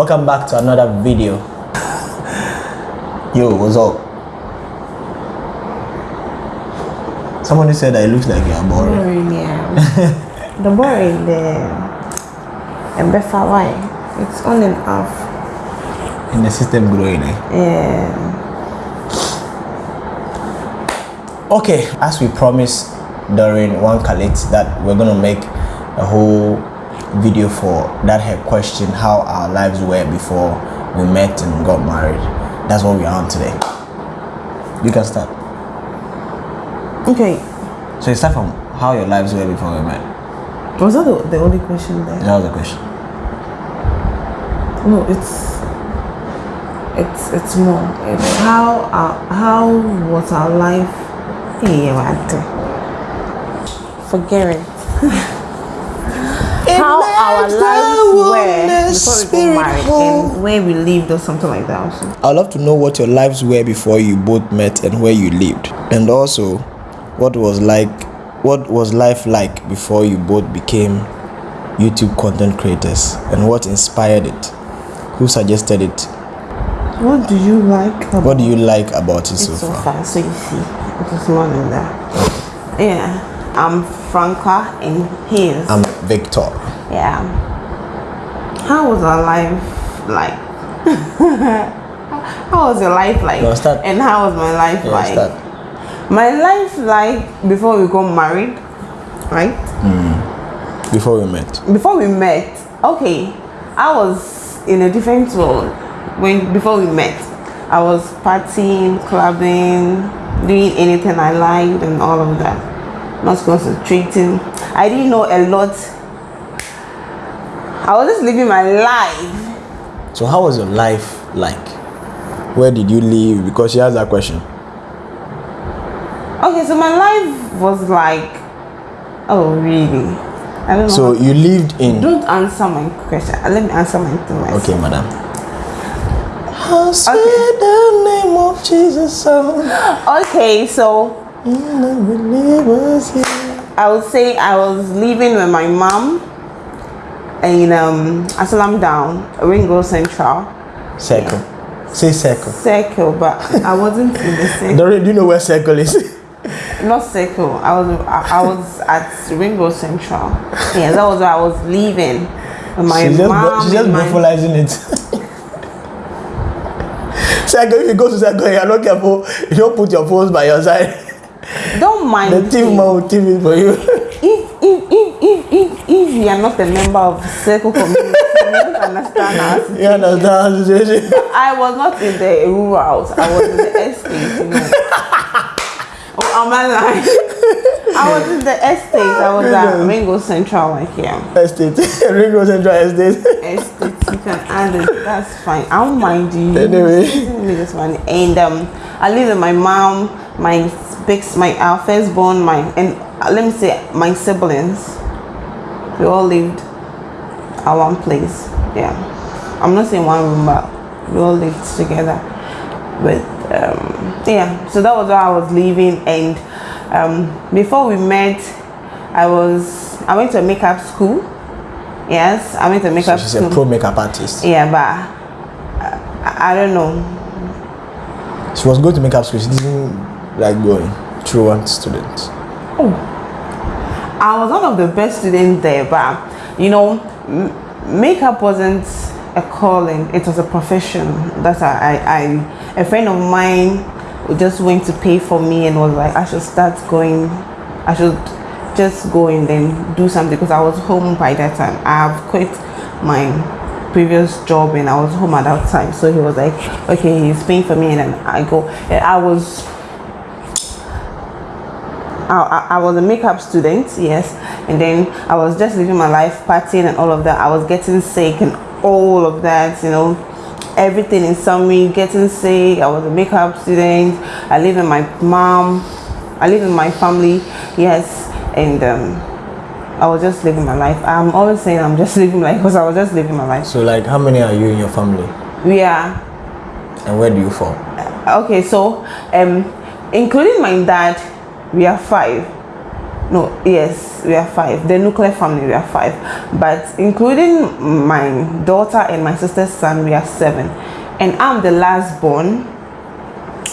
welcome back to another video. Yo, what's up? Somebody said that it looks like you're boring. Boring, yeah. the boring, the and better why? It's on and off. In the system growing, eh? Yeah. Okay, as we promised during one Khalid that we're gonna make a whole video for that her question how our lives were before we met and got married. That's what we are on today. You can start. Okay. So you start from how your lives were before we met. Was that the, the only question there? That was the question. No, it's it's it's more. It's how our, how was our life? Yeah, what? Forget it. how our lives were before we got married and where we lived or something like that. Also. I'd love to know what your lives were before you both met and where you lived. And also what was like what was life like before you both became YouTube content creators and what inspired it? Who suggested it? What do you like? About What do you like about it so, so far? far? So you see, it was more than that. Yeah, I'm Franca and he is. I'm Victor. Yeah. How was our life like? how was your life like? No, start. And how was my life Yeah, like? start. My life like before we got married, right? Hmm. Before we met. Before we met, okay, I was in a different world when before we met. I was partying, clubbing, doing anything I liked and all of that. Not concentrating. I didn't know a lot. I was just living my life. So how was your life like? Where did you live? Because she has that question. Okay, so my life was like, oh really? I don't know. So you lived in don't answer my question. Uh, let me answer my myself. Okay, madam. How sweet the name of Jesus sound Okay, so in the believers here. I would say I was living with my mom in um Asalam Down, Ringo Central Circle. Say circle. Circle, but I wasn't in the circle. Do you know where circle is? Not Circle. I was I, I was at Ringo Central. Yeah, that was where I was with my she's mom. she's just my, brutalizing it. circle, if you go to circle, you're not careful. You don't put your phones by your side. don't mind The man will it for you. If if if if if you are not a member of Circle community, you don't understand our You situation. understand the situation? I was not in the rural house. I was in the estate. You know. oh, am I lying? I was in the estate. I was at Ring Road Central, like here. Estate. Ring Road Central Estate. Estate. You can add it. That's fine. I don't mind you. Anyway. Me this one And um, I live with my mom, my big, my our firstborn, my and let me say my siblings. We all lived at one place. Yeah. I'm not saying one room, but we all lived together. But um, yeah, so that was where I was living. And um, before we met, I was I went to a makeup school. Yes, I went to a So makeup she's school. a pro makeup artist. Yeah, but I, I don't know. She was going to makeup school. She didn't like going through one student. I was one of the best students there, but you know, makeup wasn't a calling; it was a profession. That I, I, I, a friend of mine just went to pay for me and was like, I should start going. I should just go and then do something because I was home by that time. I have quit my previous job and I was home at that time. So he was like, okay, he's paying for me and then I go. And I was I, I, was a makeup student, yes, and then I was just living my life, partying and all of that. I was getting sick and all of that, you know, everything in summary, getting sick. I was a makeup student. I live with my mom. I live with my family, yes, and um, I was just living my life. I'm always saying I'm just living my life because I was just living my life. So, like, how many are you in your family? We are And where do you fall? okay so um including my dad we are five. No yes we are five. The nuclear family we are five. But including my daughter and my sister's son we are seven. And i'm the last born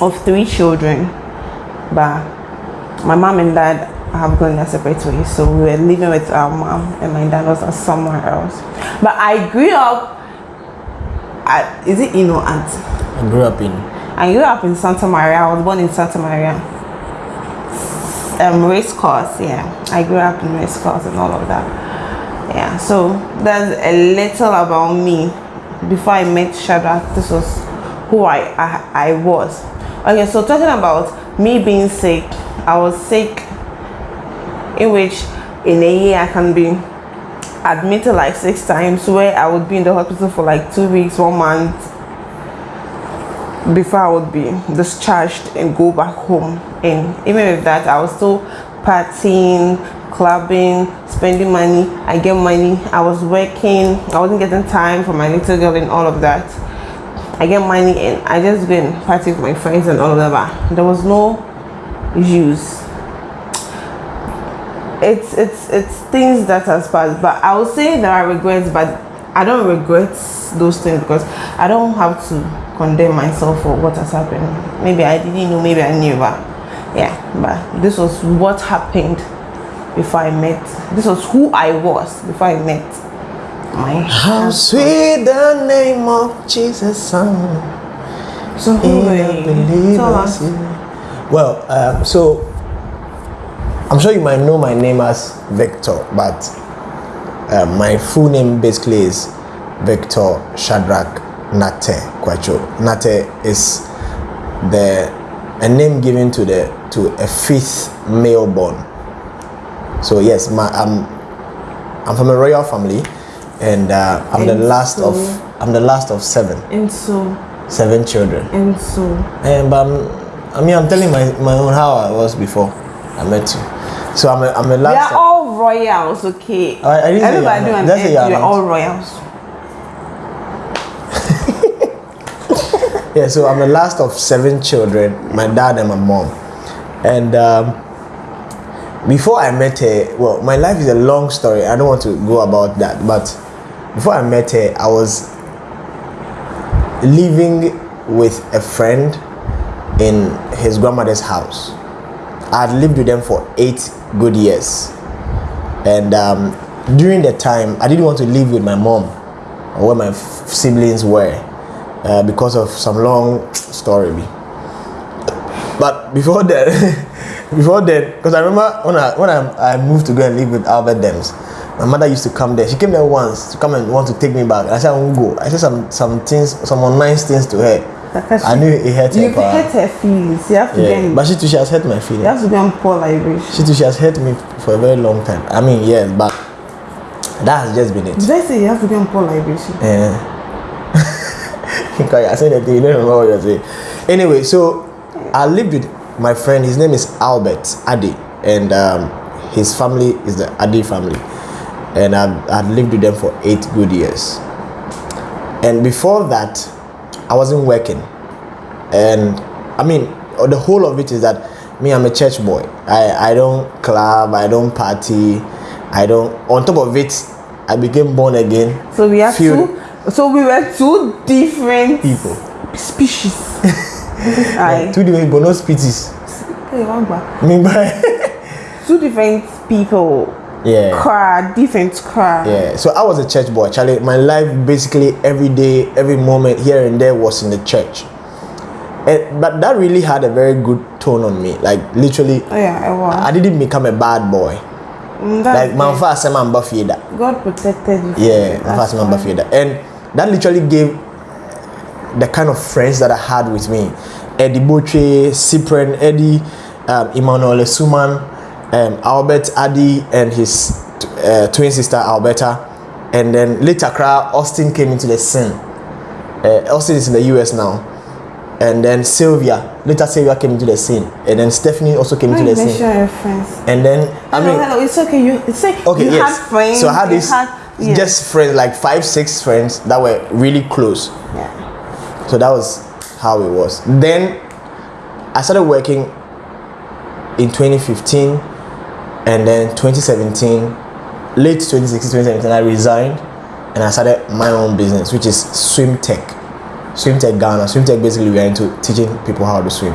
of three children. But my mom and dad have gone their separate ways. So we were living with our mom and my dad was somewhere else. But i grew up at, is it Ino Aunt? I grew up in I grew up in Santa Maria. I was born in Santa Maria. Um, race course, yeah. I grew up in race course and all of that. Yeah, so that's a little about me. Before I met Shadrach, this was who I, I, I was. Okay, so talking about me being sick, I was sick in which in a year I can be admitted like six times where I would be in the hospital for like two weeks, one month before I would be discharged and go back home. And even with that, I was still partying, clubbing, spending money. I get money. I was working. I wasn't getting time for my little girl and all of that. I get money and I just go and party with my friends and all of that. There was no use it's it's it's things that has passed but i will say there are regrets but i don't regret those things because i don't have to condemn myself for what has happened maybe i didn't know maybe i knew but yeah but this was what happened before i met this was who i was before i met my How sweet the name of Jesus sound. so who in were you? believer's Tell us. ear. Well, um, so I'm sure you might know my name as Victor, but uh, my full name basically is Victor Shadrach Nate Kwacho. Nate is the a name given to the to a fifth male born. So yes, my I'm I'm from a royal family, and uh, I'm the And last of I'm the last of seven and so seven children. and so And but I'm, I mean, I'm telling my, my own how I was before I met you. So I'm a, I'm a last. are all royals okay I- I didn't say you are everybody not. on Just say earth you are we're all royals yeah, so I'm the last of seven children. My dad and my mom, and um, before I met her, well, my life is a long story. I don't want to go about that, but before I met her, I was living with a friend in his grandmother's house. I had lived with them for eight good years. And um, during the time, I didn't want to live with my mom or where my siblings were uh, because of some long story. But before that, before that, because I remember when I when I, I moved to go and live with Albert Dems, my mother used to come there. She came there once to come and want to take me back. I said I won't go. I said some some things, some nice things to her. Because I knew it hurt her. You've pa. hurt her feelings. You have to Yeah, get but she too, she has hurt my feelings. you have to go and pour liberation. She too, she has hurt me for a very long time. I mean, yes, but that has just been it. Did I say you have to go and pour liberation? Yeah. Okay, I said that you don't remember what you're saying. Anyway, so I lived with my friend, his name is Albert Adi, and um, his family is the Adi family. And I've, I'd lived with them for eight good years. And before that, I wasn't working. And I mean, the whole of it is that me, I'm a church boy. I, I don't club, I don't party, I don't. On top of it, I became born again. So we have Few- two. So we were two different people. species. Aye. Two different but no species. Hey, one back. Me by Two different people. Yeah. Car, different car. Yeah. So I was a church boy. Charlie, my life basically every day, every moment here and there was in the church. And, but that really had a very good tone on me. Like literally Oh yeah, I was. I didn't become a bad boy. Mm, Like my first time I'm. God protected you. Yeah, my first time I'm. And that literally gave the kind of friends that I had with me. Eddie Boche, Cyprian, Eddie, um, Emmanuel Suman, um, Albert Adi, and his uh, twin sister Alberta. And then later, cra- Austin came into the scene. Uh, Austin is in the US now. And then Sylvia, later Sylvia came into the scene. And then Stephanie also came into the scene. your friends? And then, I hello, mean, hello. It's okay. You. It's like Okay, you yes. had friends. so I had this had- yeah. just friends, like five, six friends that were really close. Yeah. So that was how it was. Then I started working in 2015 and then 2017, late 2016, 2017, I resigned and I started my own business, which is Swim Tech. Swim Tech Ghana. Swim Tech basically we are into teaching people how to swim.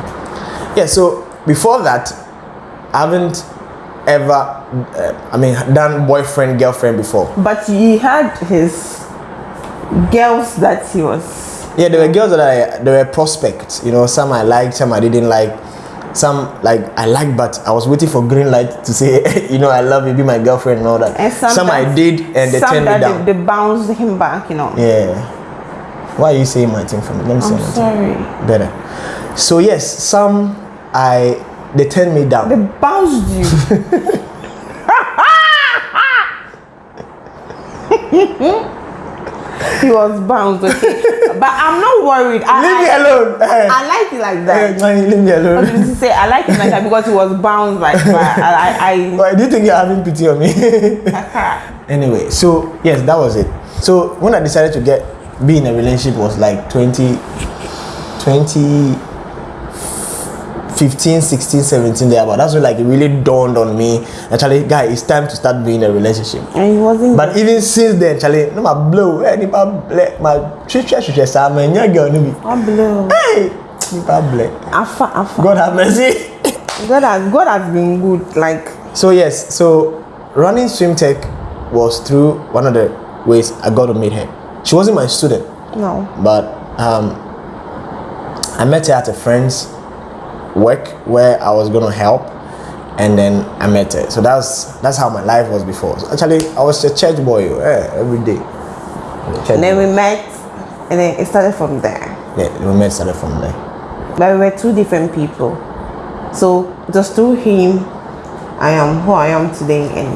Yeah, so before that, I haven't ever, uh, I mean, done boyfriend, girlfriend before. But he had his girls that he was. Yeah, there were girls that I, there were prospects, you know, some I liked, some I didn't like. Some like I liked, but I was waiting for green light to say, you know, I love you, be my girlfriend and all that. And some I did, and they turned me down. They, they bounced him back, you know. Yeah. Why are you saying my thing for me? Let me say I'm my thing. sorry. Better. So yes, some I they turned me down. They bounced you. he was bounced, okay. But I'm not worried. I, Leave me alone. Eh. I like it like Eh, that. man, leave me I alone. to say I like it like that because he was bounced like that. I, I, Why do you think you're having pity on me? Anyway, so yes, that was it. So when I decided to get be in a relationship was like 20 20 15 16 17 there but that's when like it really dawned on me actually guy it's time to start being a relationship and he wasn't. but even since then Charlie, no my blow eh nipa black my hwehwɛ saa ma nya girl no bi i'm blue hey Afa, afa. god have mercy God has God has been good. Like so yes so running swim tech was through one of the ways i got to meet her she wasn't my student no. but um i met her at a friend's work where i was going to help and then i met her so that's that's how my life was before so actually i was a church boy eh, every day And then boy. we met, and then it started from there. yeah we met started from there But we were two different people. So just through him, I am who I am today, and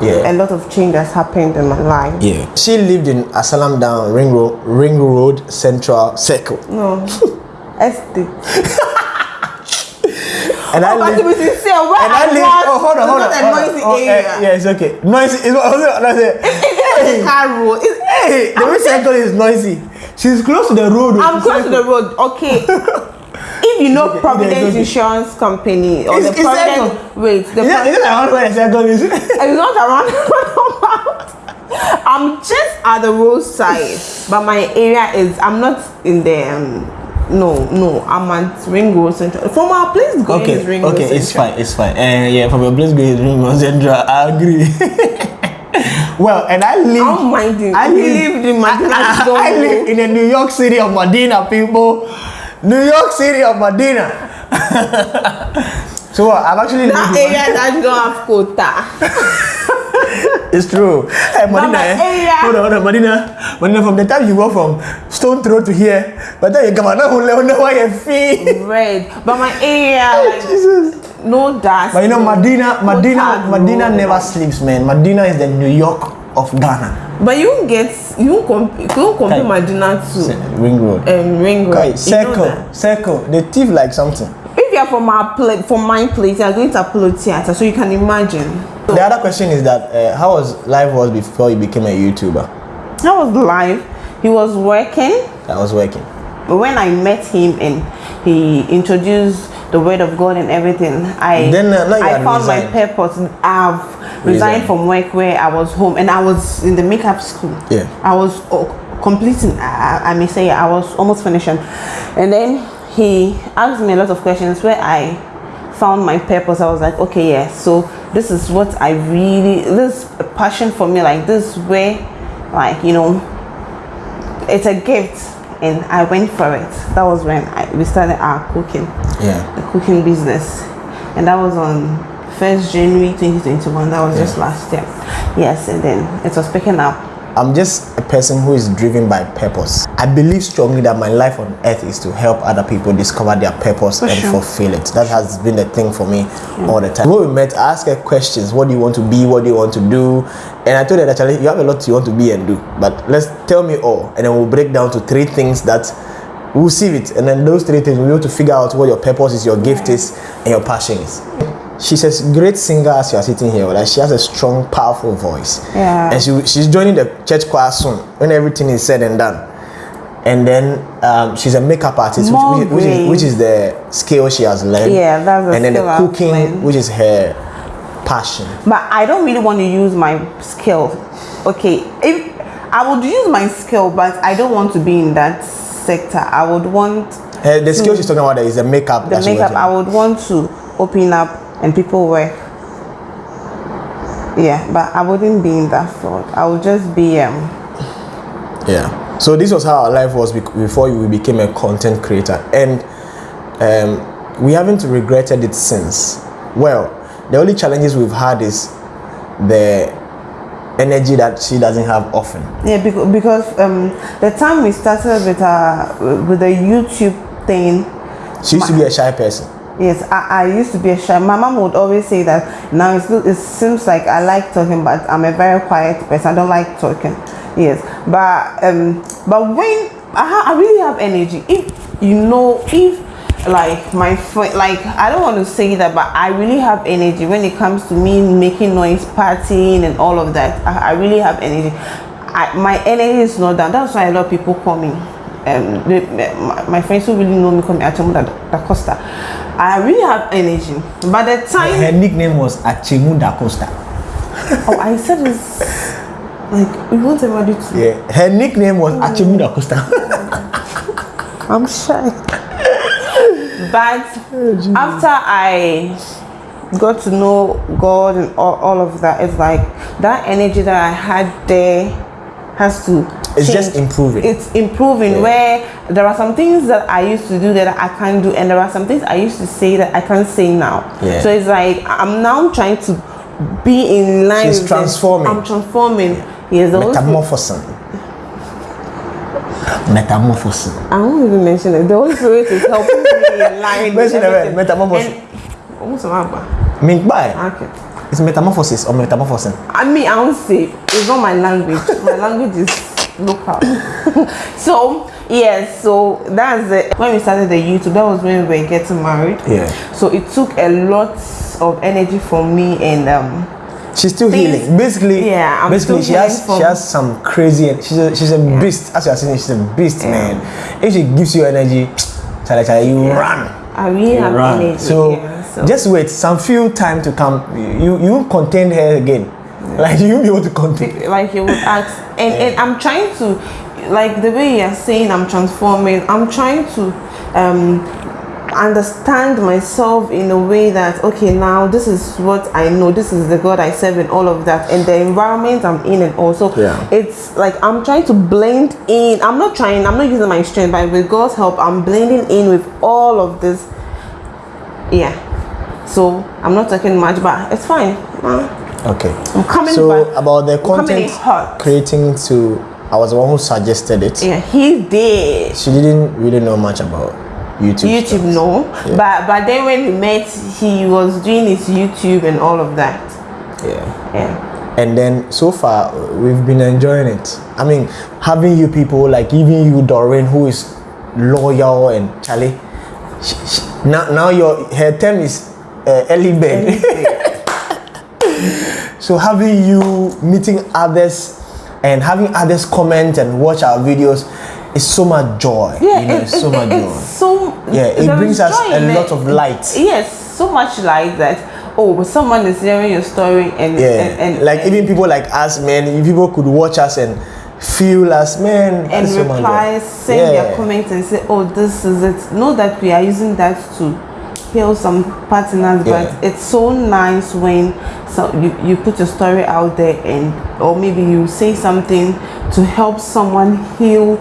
yeah a lot of change has happened in my life. Yeah. She lived in Asylum Down, Ring Road, Ring Road Central Circle. No, estate. And I Oh, to lived. be sincere, where And I I lived. was, Oh, hold on, it's hold on. hold on. noisy Oh, eh, area. yeah, it's okay. Noisy. It's what was it? I said, It's a car road. It's, Hey, the way circle is noisy. She's close to the road. oh, I'm close to the road. Okay. If you know okay, Providence it's okay. Insurance Company or It's- the it's Providence, circle. wait, the Is Pro- is around where the circle is? it's not around. I'm just at the roadside, but my area is. I'm not in the. Um, no, no, I'm at Ring Road Central. From our place going is okay, Ring Road okay, it's Central. fine, it's fine. Uh, yeah, from your place going to Ring Road Central, I agree. well, and I live. I'm minding. I live, lived in Medina, I, I know. live in the New York City of Medina, people. New York City of Medina. so what? I've actually That lived area that don't have quota. It's true. Hey, Medina, my eh? area- Hold on, hold on, Medina. Medina, from the time you go from Stone Throw to here, by the time you come out, now who know why you feel. Red, but my area like Jesus. no dust. But you know, no Medina, Medina, quota, Medina no- never sleeps, man. Medina is the New York of Ghana. But you get you compare you compare Kai. Medina to Ring Road. um Ring Road. Okay, You circle, circle. They thief like something. If you are from our from my place, you are going to Apollo Theatre, so you can imagine. So The other question is that uh, how was life was before you became a YouTuber? that was live. He was working. I was working. When I met him and he introduced the word of God and everything, I Then, uh, I found my purpose. I've Resigned. resigned from work where I was home and I was in the makeup school. Yeah. I was uh, completing. I, I may say I was almost finishing, and then he asked me a lot of questions where I found my purpose. I was like, okay, yes. So this is what I really this is a passion for me. Like this way, like you know, it's a gift and I went for it. That was when I, we started our cooking, Yeah. the cooking business. And that was on 1st January 2021. That was just last year. Yes, and then it was picking up. I'm just a person who is driven by purpose. I believe strongly that my life on earth is to help other people discover their purpose For and sure. fulfill it. That has been the thing for me all the time. When we met, I asked her questions. What do you want to be? What do you want to do? And I told her actually you have a lot you want to be and do. But let's tell me all. And then we'll break down to three things that we'll see it. And then those three things we'll be able to figure out what your purpose is, your gift is, and your passion is. She's a great singer as you are sitting here. Like she has a strong, powerful voice. Yeah. And she, she's joining the church choir soon when everything is said and done. And then um, she's a makeup artist, which, which, which, is, which is the skill she has learned. Yeah, that's the And then the cooking, learned. which is her passion. but I don't really want to use my skill. Okay, if I would use my skill, but I don't want to be in that sector. I would want Uh, the skill she's talking about is the makeup. the makeup. I would want to open up and people work. Yeah, but I wouldn't be in that field. I would just be um Yeah. So this was how our life was before we became a content creator, and um, we haven't regretted it since. Well, the only challenges we've had is the energy that she doesn't have often. Yeah, because, because um, the time we started with uh with the YouTube thing, She used to be a shy person. Yes, I, I used to be a shy. My mom would always say that now it seems like I like talking, but I'm a very quiet person. I don't like talking. Yes, but um, but when I, I really have energy, if you know, if like my friend, like I don't want to say that, but I really have energy when it comes to me making noise, partying, and all of that. I, I really have energy. I, my energy is not down. That's why a lot of people call me. Um, the, my, my friends who really know me call me Achemu da, da Costa. I really have energy. By the time Her nickname was Achemu da Costa. oh, I said this like we want everybody to. Yeah, her nickname was Achemu da Costa. I'm shy. but after I got to know God and all, all of that, it's like that energy that I had there has to. It's change. just improving. It's improving. Yeah. Where there are some things that I used to do that I can't do, and there are some things I used to say that I can't say now. Yeah. So it's like I'm now trying to be in line. She's transforming. I'm transforming. Yes, the Holy Metamorphosing. Metamorphosing. I won't even mention it. The Holy Spirit is helping me in line. Mention the word, everything. metamorphosis. And- What's the matter? Mink. Okay. It's metamorphosis or metamorphosing. I mean, I won't say it's not my language. my language is local. so yes, so that's it. When we started the YouTube, that was when we were getting married. Yeah. So it took a lot of energy from me and um She's still Things- healing. Basically, Yeah, I'm basically she has she has some crazy. She's a, she's a beast. As you are saying, she's a beast, man. If she gives you energy, chale, chale, you run. I really You have run. energy. So, yeah, so just wait. Some few time to come. You you contain her again. Like you be able to contain. like you would ask. And, and i'm trying to like the way you're saying i'm transforming i'm trying to um understand myself in a way that okay now this is what i know. This is the god i serve and all of that. And the environment i'm in and also Yeah. it's like i'm trying to blend in. I'm not trying i'm not using my strength but with god's help i'm blending in with all of this. Yeah. So i'm not talking much but it's fine. Uh, Okay. i'm coming So back about the I'm coming in content hot. creating to, I was the one who suggested it. Yeah, he did. She didn't really know much about YouTube. YouTube, stuff. no. Yeah. But but then when we met, he was doing his YouTube and all of that. Yeah. Yeah. and then so far we've been enjoying it i mean having you people like even you doreen who is loyal and charlie she, she, now now your her term is uh, early so having you meeting others and having others comment and watch our videos is so much joy Yeah, you know, it- it's so it- much joy so Yeah, it brings us a lot of light. Yes, so much light that. Oh, someone is hearing your story and yeah and, and like and, even people like us man if people could watch us and feel us man and that's so reply, send Yeah. their comments and say, "Oh, this is it." Know that we are using that to heal some partners, Yeah. but it's so nice when so you, you put your story out there and or maybe you say something to help someone heal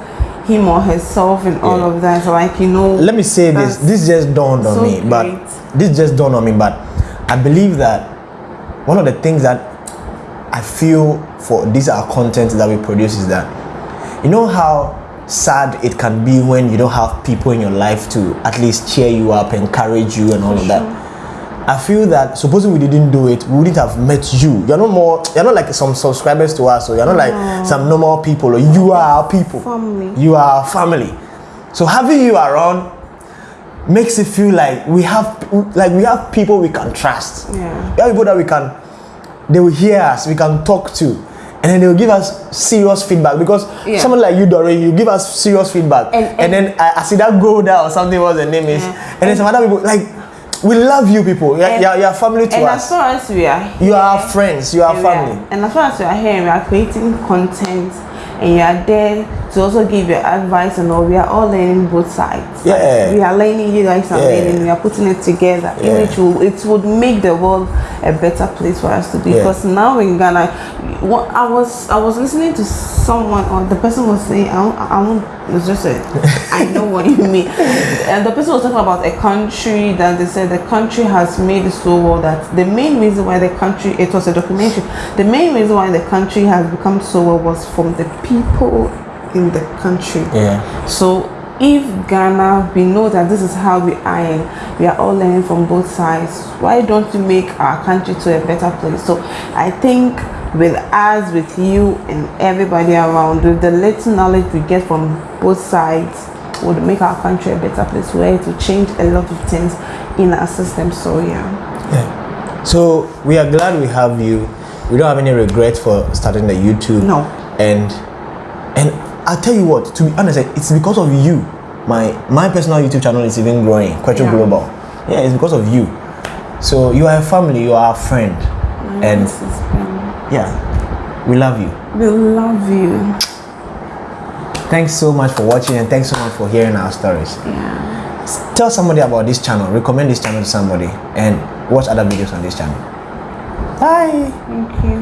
him or herself and all Yeah. of that. So like you know, let me say this this just dawned on so me but this just dawned on me but i believe that one of the things that i feel for these are content that we produce is that you know how sad it can be when you don't have people in your life to at least cheer you up encourage you and all of that I feel that supposing we didn't do it, we wouldn't have met you. You're not more. You're not like some subscribers to us, or you're not like some normal people. Or you are our people. Family. You are our family. So having you around makes it feel like we have like we have people we can trust. Yeah. We have people that we can. They will hear us. We can talk to. And then they will give us serious feedback because Yeah. someone like you, Doreen, you give us serious feedback, And- and, and- then I, I see that Golda or something was the name is, Yeah. and then some other people like we love you people. You're, And- you're, you're family to and as us. far as we are You are here, our friends. You are and we are- family. and as far as we are here, we are creating content, and you are there to also give your advice and all. We are all learning both sides. Like, Yeah. we are learning. You guys are Yeah. learning. We are putting it together. Yeah. Which will it would make the world a better place for us to be. Yeah. Because now in Ghana, what I was I was listening to someone or the person was saying I won't, I won't it's just a I know what you mean. And the person was talking about a country that they said the country has made it so well that the main reason why the country it was a documentary. The main reason why the country has become so well was from the people in the country. Yeah. So if Ghana, we know that this is how we are we are all learning from both sides, why don't we make our country to a better place? So I think with us, with you and everybody around, with the little knowledge we get from both sides, would make our country a better place where it will change a lot of things in our system. So yeah. Yeah. So we are glad we have you. We don't have any regret for starting the YouTube. No. And and I'll tell you what, to be honest, eh, it's because of you. My my personal YouTube channel is even growing, Quecho Yeah. Global. Yeah, it's because of you. So you are a family, you are a friend. And This yeah, we love you. we love you. Thanks so much for watching and thanks so much for hearing our stories. Yeah. Tell somebody about this channel, recommend this channel to somebody, and watch other videos on this channel. Bye. Thank you.